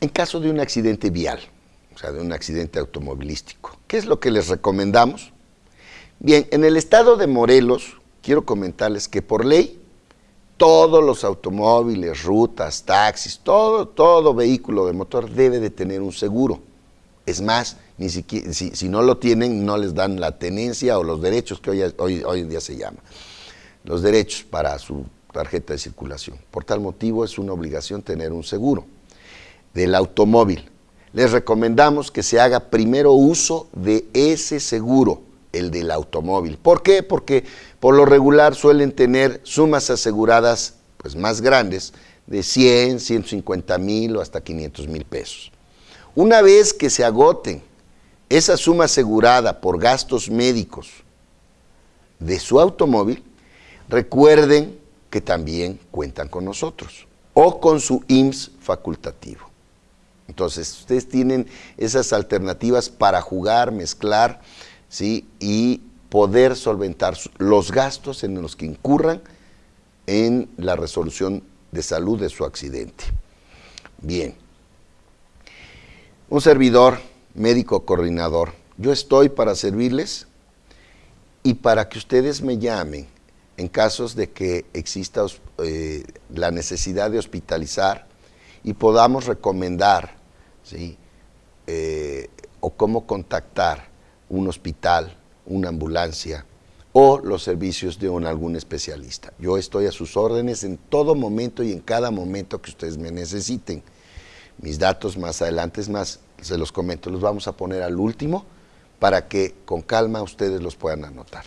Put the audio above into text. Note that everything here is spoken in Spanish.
En caso de un accidente vial, o sea, de un accidente automovilístico, ¿qué es lo que les recomendamos? Bien, en el estado de Morelos, quiero comentarles que por ley, todos los automóviles, rutas, taxis, todo, todo vehículo de motor debe de tener un seguro. Es más, ni siquiera, si, no lo tienen, no les dan la tenencia o los derechos que hoy, hoy, hoy en día se llama. Los derechos para su tarjeta de circulación. Por tal motivo es una obligación tener un seguro del automóvil. Les recomendamos que se haga primero uso de ese seguro, el del automóvil. ¿Por qué? Porque por lo regular suelen tener sumas aseguradas pues, más grandes de 100, 150 mil o hasta 500 mil pesos. Una vez que se agoten esa suma asegurada por gastos médicos de su automóvil, recuerden que también cuentan con nosotros o con su IMSS facultativo. Entonces, ustedes tienen esas alternativas para jugar, mezclar, ¿sí? Y poder solventar los gastos en los que incurran en la resolución de salud de su accidente. Bien. Un servidor, médico coordinador, yo estoy para servirles y para que ustedes me llamen en casos de que exista eh, la necesidad de hospitalizar y podamos recomendar ¿sí? Eh, o cómo contactar un hospital, una ambulancia o los servicios de un, algún especialista. Yo estoy a sus órdenes en todo momento y en cada momento que ustedes me necesiten. Mis datos más adelante, es más, se los comento, los vamos a poner al último para que con calma ustedes los puedan anotar.